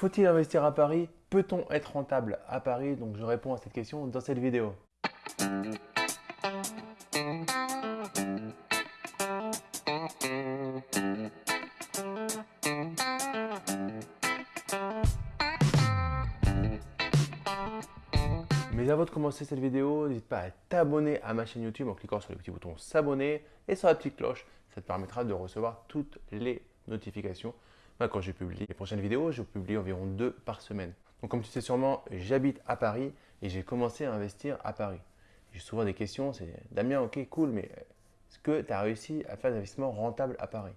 Faut-il investir à Paris? Peut-on être rentable à Paris? Donc je réponds à cette question dans cette vidéo. Mais avant de commencer cette vidéo, n'hésite pas à t'abonner à ma chaîne YouTube en cliquant sur le petit bouton s'abonner et sur la petite cloche. Ça te permettra de recevoir toutes les notifications quand je publie les prochaines vidéos. Je publie environ deux par semaine. Donc comme tu sais sûrement, j'habite à Paris et j'ai commencé à investir à Paris. J'ai souvent des questions, c'est Damien, ok, cool, mais est-ce que tu as réussi à faire des investissements rentables à Paris?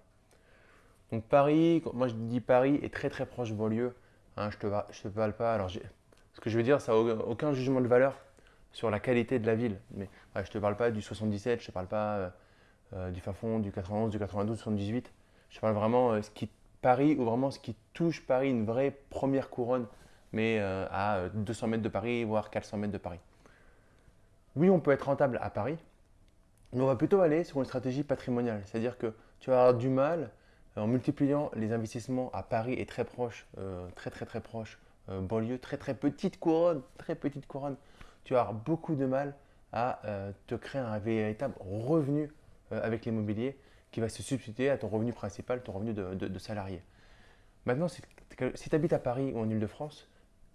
Donc Paris, moi je dis Paris est très très proche de banlieue. Hein, je ne te, je te parle pas. Alors ce que je veux dire, ça n'a aucun jugement de valeur sur la qualité de la ville. Mais je ne te parle pas du 77, je ne te parle pas euh, euh, du Fafond, du 91, du 92, du 78. Je parle vraiment euh, ce qui Paris ou vraiment ce qui touche Paris, une vraie première couronne, mais à 200 mètres de Paris, voire 400 mètres de Paris. Oui, on peut être rentable à Paris, mais on va plutôt aller sur une stratégie patrimoniale. C'est-à-dire que tu vas avoir du mal en multipliant les investissements à Paris et très proche, très très très proche euh, banlieue, très très petite couronne, très petite couronne, tu vas avoir beaucoup de mal à euh, te créer un véritable revenu euh, avec l'immobilier qui va se substituer à ton revenu principal, ton revenu de, salarié. Maintenant, si tu habites à Paris ou en Ile-de-France,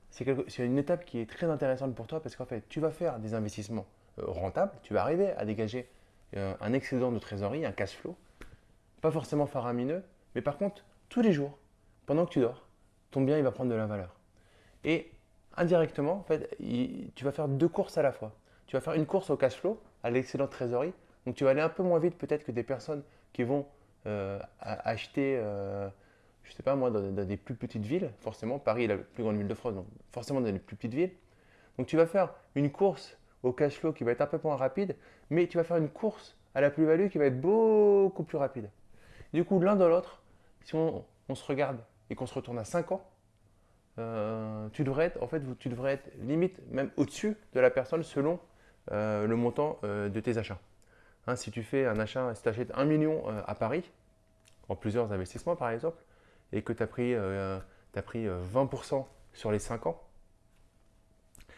c'est une étape qui est très intéressante pour toi parce qu'en fait, tu vas faire des investissements rentables, tu vas arriver à dégager un excédent de trésorerie, un cash flow, pas forcément faramineux, mais par contre, tous les jours, pendant que tu dors, ton bien il va prendre de la valeur. Et indirectement, en fait, tu vas faire deux courses à la fois. Tu vas faire une course au cash flow, à l'excédent de trésorerie. Donc tu vas aller un peu moins vite peut-être que des personnes qui vont euh, acheter, euh, je ne sais pas moi, dans, des plus petites villes. Forcément, Paris est la plus grande ville de France, donc forcément dans les plus petites villes. Donc tu vas faire une course au cash flow qui va être un peu moins rapide, mais tu vas faire une course à la plus-value qui va être beaucoup plus rapide. Du coup, l'un dans l'autre, si on, se regarde et qu'on se retourne à 5 ans, euh, tu devrais être, en fait, tu devrais être limite même au-dessus de la personne selon le montant de tes achats. Hein, si tu fais un achat, si tu achètes 1 million à Paris, en plusieurs investissements par exemple, et que tu as pris, as pris 20% sur les 5 ans,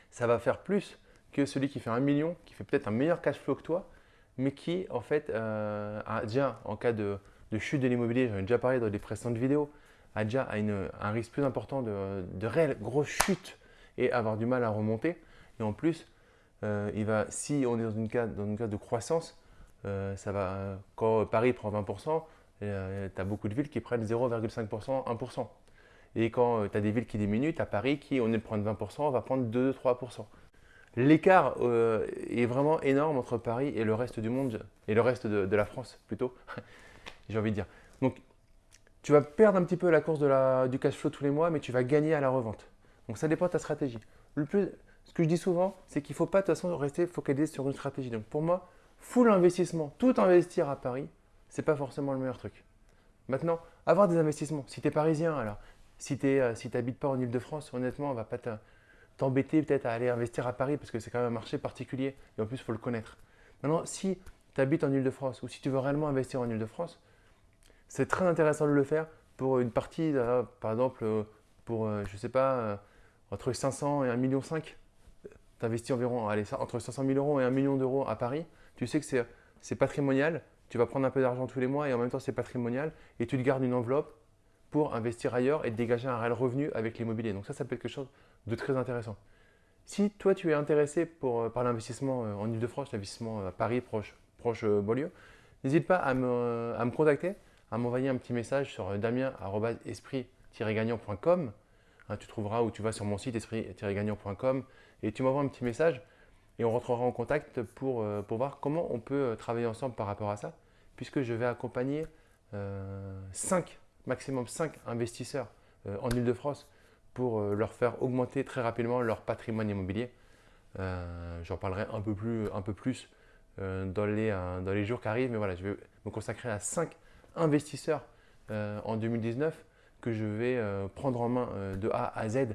ça va faire plus que celui qui fait 1 million, qui fait peut-être un meilleur cash flow que toi, mais qui en fait a déjà en cas de, chute de l'immobilier, j'en ai déjà parlé dans les précédentes vidéos, a déjà un risque plus important de, de réelle grosse chute et avoir du mal à remonter. Et en plus, euh, il va, si on est dans une case, dans une de croissance, euh, ça va, quand Paris prend 20%, tu as beaucoup de villes qui prennent 0,5%, 1%. Et quand euh, tu as des villes qui diminuent, tu as Paris qui, au lieu de prendre 20%, va prendre 2-3%. L'écart est vraiment énorme entre Paris et le reste du monde, et le reste de, de la France plutôt, j'ai envie de dire. Donc tu vas perdre un petit peu la course du cash flow tous les mois, mais tu vas gagner à la revente. Donc ça dépend de ta stratégie. Le plus, ce que je dis souvent, c'est qu'il ne faut pas de toute façon rester focalisé sur une stratégie. Donc pour moi, full investissement, tout investir à Paris, ce n'est pas forcément le meilleur truc. Maintenant, avoir des investissements. Si tu es parisien, alors, si tu n'habites pas en Ile-de-France, honnêtement, on ne va pas t'embêter peut-être à aller investir à Paris parce que c'est quand même un marché particulier et en plus, il faut le connaître. Maintenant, si tu habites en Ile-de-France ou si tu veux réellement investir en Ile-de-France, c'est très intéressant de le faire pour une partie, euh, par exemple, euh, pour, euh, je sais pas, entre 500 et 1,5 million. Tu investis environ allez, entre 500 000 euros et 1 million d'euros à Paris. Tu sais que c'est patrimonial. Tu vas prendre un peu d'argent tous les mois et en même temps, c'est patrimonial. Et tu te gardes une enveloppe pour investir ailleurs et dégager un réel revenu avec l'immobilier. Donc ça, ça peut être quelque chose de très intéressant. Si toi, tu es intéressé pour, par l'investissement en Ile-de-France, l'investissement à Paris, proche, proche Beaulieu, n'hésite pas à me, à me contacter à m'envoyer un petit message sur damien-esprit-gagnant.com. Hein, tu trouveras ou tu vas sur mon site esprit-gagnant.com et tu m'envoies un petit message et on rentrera en contact pour, euh, pour voir comment on peut euh, travailler ensemble par rapport à ça, puisque je vais accompagner 5, euh, maximum 5 investisseurs en Ile-de-France pour leur faire augmenter très rapidement leur patrimoine immobilier. J'en parlerai un peu plus, un peu plus dans, les, dans les jours qui arrivent, mais voilà, je vais me consacrer à 5 investisseurs en 2019 que je vais prendre en main de A à Z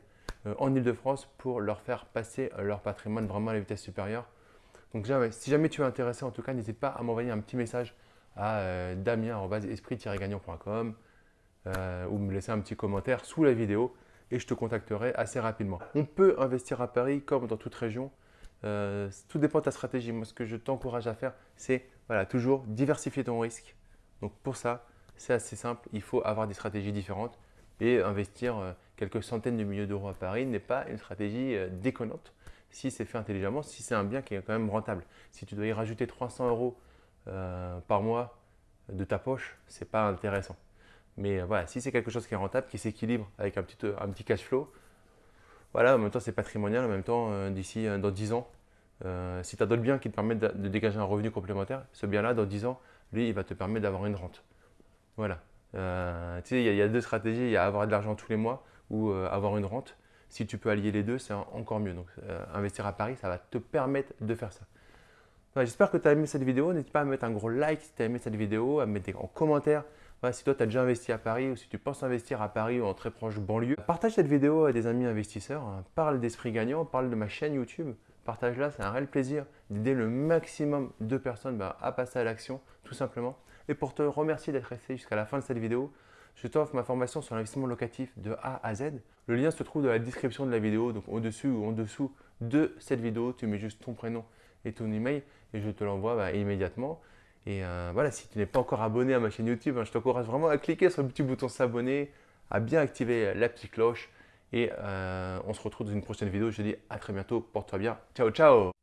en Ile-de-France pour leur faire passer leur patrimoine vraiment à la vitesse supérieure. Donc si jamais tu es intéressé, en tout cas, n'hésite pas à m'envoyer un petit message à damien-esprit-gagnant.com ou me laisser un petit commentaire sous la vidéo et je te contacterai assez rapidement. On peut investir à Paris comme dans toute région. Euh, tout dépend de ta stratégie. Moi, ce que je t'encourage à faire, c'est voilà, toujours diversifier ton risque. Donc pour ça, c'est assez simple. Il faut avoir des stratégies différentes et investir euh, quelques centaines de milliers d'euros à Paris n'est pas une stratégie euh, déconnante si c'est fait intelligemment, si c'est un bien qui est quand même rentable. Si tu dois y rajouter 300 euros par mois de ta poche, ce n'est pas intéressant. Mais voilà, si c'est quelque chose qui est rentable, qui s'équilibre avec un petit, un petit cash flow, voilà, en même temps c'est patrimonial, en même temps d'ici dans 10 ans, euh, si tu as d'autres biens qui te permettent de, dégager un revenu complémentaire, ce bien-là, dans 10 ans, lui, il va te permettre d'avoir une rente. Voilà. Euh, tu sais, il y, a deux stratégies. Il y a avoir de l'argent tous les mois ou euh, avoir une rente. Si tu peux allier les deux, c'est encore mieux. Donc, investir à Paris, ça va te permettre de faire ça. J'espère que tu as aimé cette vidéo. N'hésite pas à mettre un gros like si tu as aimé cette vidéo, à mettre en commentaire si toi tu as déjà investi à Paris ou si tu penses investir à Paris ou en très proche banlieue. Partage cette vidéo à des amis investisseurs. Hein. Parle d'esprit gagnant, parle de ma chaîne YouTube partage-là. C'est un réel plaisir d'aider le maximum de personnes bah, à passer à l'action, tout simplement. Et pour te remercier d'être resté jusqu'à la fin de cette vidéo, je t'offre ma formation sur l'investissement locatif de A à Z. Le lien se trouve dans la description de la vidéo, donc au-dessus ou en dessous de cette vidéo. Tu mets juste ton prénom et ton email et je te l'envoie bah, immédiatement. Et euh, voilà, si tu n'es pas encore abonné à ma chaîne YouTube, hein, je t'encourage vraiment à cliquer sur le petit bouton s'abonner, à bien activer la petite cloche et euh, on se retrouve dans une prochaine vidéo. Je te dis à très bientôt. Porte-toi bien. Ciao, ciao